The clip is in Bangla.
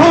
I'm